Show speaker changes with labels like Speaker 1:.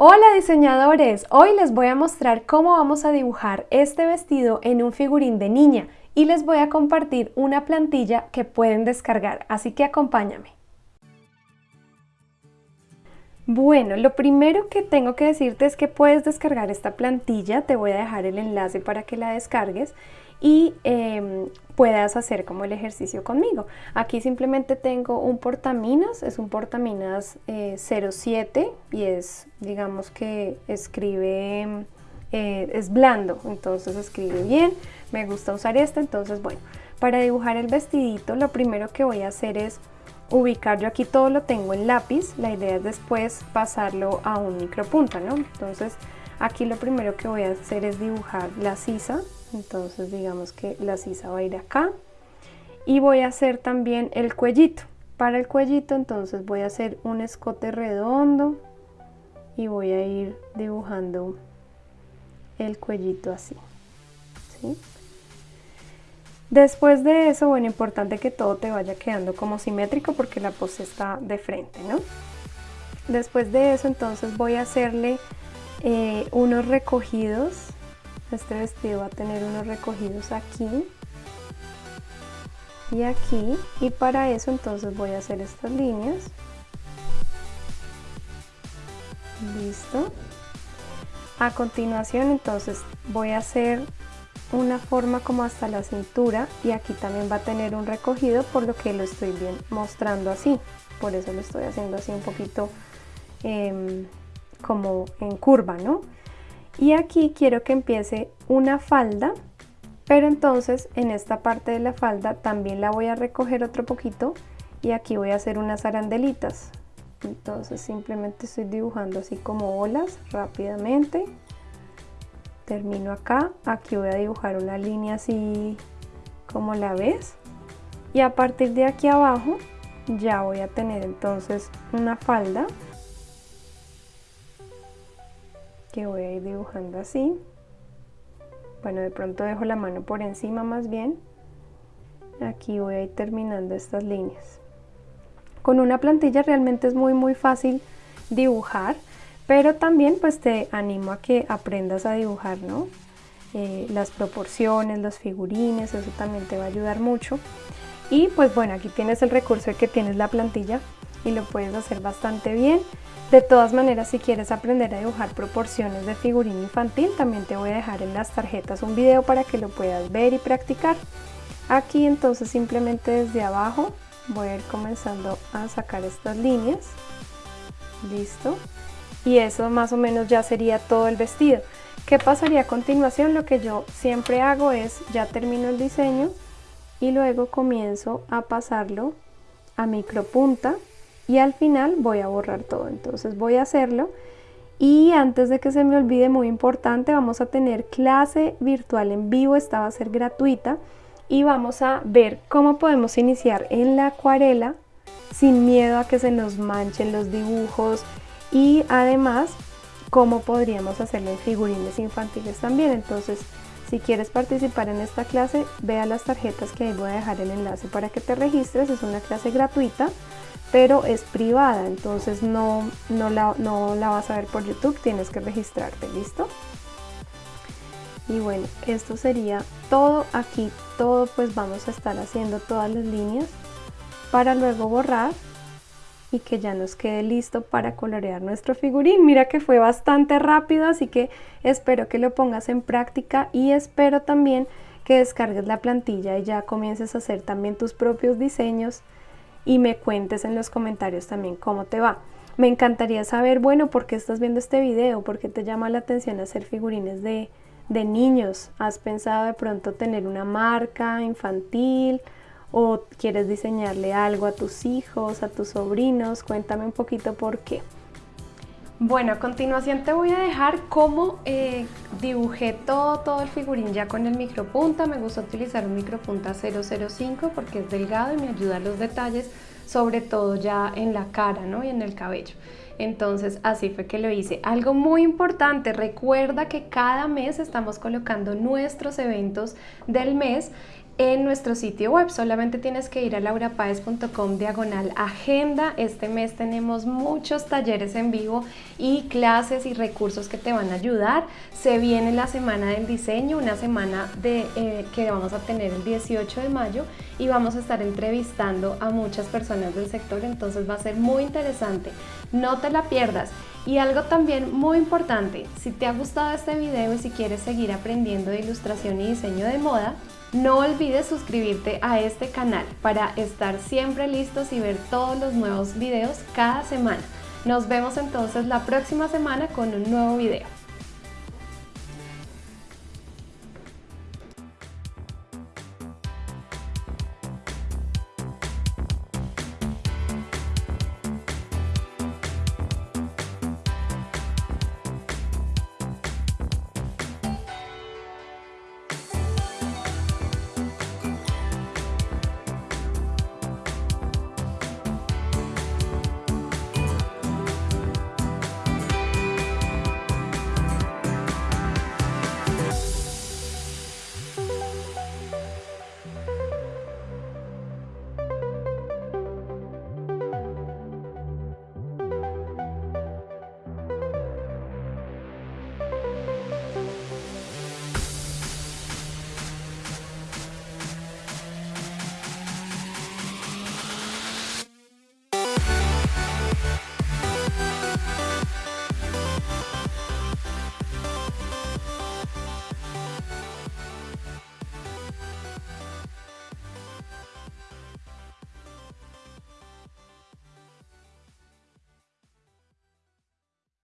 Speaker 1: Hola diseñadores, hoy les voy a mostrar cómo vamos a dibujar este vestido en un figurín de niña y les voy a compartir una plantilla que pueden descargar, así que acompáñame. Bueno, lo primero que tengo que decirte es que puedes descargar esta plantilla, te voy a dejar el enlace para que la descargues y em, puedas hacer como el ejercicio conmigo. Aquí simplemente tengo un portaminas, es un portaminas 07 eh, y es, digamos que escribe, eh, es blando, entonces escribe bien, me gusta usar este, entonces bueno, para dibujar el vestidito lo primero que voy a hacer es ubicar, yo aquí todo lo tengo en lápiz, la idea es después pasarlo a un micropunta, ¿no? Entonces aquí lo primero que voy a hacer es dibujar la sisa, entonces digamos que la sisa va a ir acá y voy a hacer también el cuellito para el cuellito entonces voy a hacer un escote redondo y voy a ir dibujando el cuellito así después de eso bueno importante que todo te vaya quedando como simétrico porque la pose está de frente ¿no? después de eso entonces voy a hacerle eh, unos recogidos. Este vestido va a tener unos recogidos aquí y aquí. Y para eso entonces voy a hacer estas líneas. Listo. A continuación entonces voy a hacer una forma como hasta la cintura y aquí también va a tener un recogido por lo que lo estoy bien mostrando así. Por eso lo estoy haciendo así un poquito em, como en curva ¿no? y aquí quiero que empiece una falda pero entonces en esta parte de la falda también la voy a recoger otro poquito y aquí voy a hacer unas arandelitas. Entonces simplemente estoy dibujando así como olas rápidamente termino acá. Aquí voy a dibujar una línea así como la ves. Y a partir de aquí abajo ya voy a tener entonces una falda que voy a ir dibujando así. Bueno de pronto dejo la mano por encima más bien. Aquí voy a ir terminando estas líneas. Con una plantilla realmente es muy muy fácil dibujar pero también pues te animo a que aprendas a dibujar ¿no? Eh, las proporciones, los figurines, eso también te va a ayudar mucho y pues bueno aquí tienes el recurso de que tienes la plantilla y lo puedes hacer bastante bien de todas maneras, si quieres aprender a dibujar proporciones de figurín infantil, también te voy a dejar en las tarjetas un video para que lo puedas ver y practicar. Aquí entonces simplemente desde abajo voy a ir comenzando a sacar estas líneas. Listo. Y eso más o menos ya sería todo el vestido. ¿Qué pasaría a continuación? Lo que yo siempre hago es, ya termino el diseño y luego comienzo a pasarlo a micropunta y al final voy a borrar todo. Entonces voy a hacerlo y antes de que se me olvide, muy importante, vamos a tener clase virtual en vivo, esta va a ser gratuita y vamos a ver cómo podemos iniciar en la acuarela sin miedo a que se nos manchen los dibujos y además cómo podríamos hacerlo en figurines infantiles también. Entonces, si quieres participar en esta clase, vea las tarjetas que ahí voy a dejar el enlace para que te registres, es una clase gratuita pero es privada, entonces no, no, la, no la vas a ver por YouTube, tienes que registrarte, ¿listo? Y bueno, esto sería todo aquí, todo pues vamos a estar haciendo todas las líneas para luego borrar y que ya nos quede listo para colorear nuestro figurín. Mira que fue bastante rápido, así que espero que lo pongas en práctica y espero también que descargues la plantilla y ya comiences a hacer también tus propios diseños y me cuentes en los comentarios también cómo te va. Me encantaría saber, bueno, ¿por qué estás viendo este video? ¿Por qué te llama la atención hacer figurines de, de niños? ¿Has pensado de pronto tener una marca infantil? ¿O quieres diseñarle algo a tus hijos, a tus sobrinos? Cuéntame un poquito por qué. Bueno, a continuación te voy a dejar cómo eh, dibujé todo, todo el figurín ya con el micropunta. Me gusta utilizar un micropunta 005 porque es delgado y me ayuda a los detalles, sobre todo ya en la cara ¿no? y en el cabello. Entonces así fue que lo hice. Algo muy importante, recuerda que cada mes estamos colocando nuestros eventos del mes en nuestro sitio web. Solamente tienes que ir a laurapaez.com diagonal agenda. Este mes tenemos muchos talleres en vivo y clases y recursos que te van a ayudar. Se viene la semana del diseño, una semana eh, que vamos a tener el 18 de mayo y vamos a estar entrevistando a muchas personas del sector, entonces va a ser muy interesante. No te la pierdas. Y algo también muy importante, si te ha gustado este video y si quieres seguir aprendiendo de ilustración y diseño de moda, no olvides suscribirte a este canal para estar siempre listos y ver todos los nuevos videos cada semana. Nos vemos entonces la próxima semana con un nuevo video.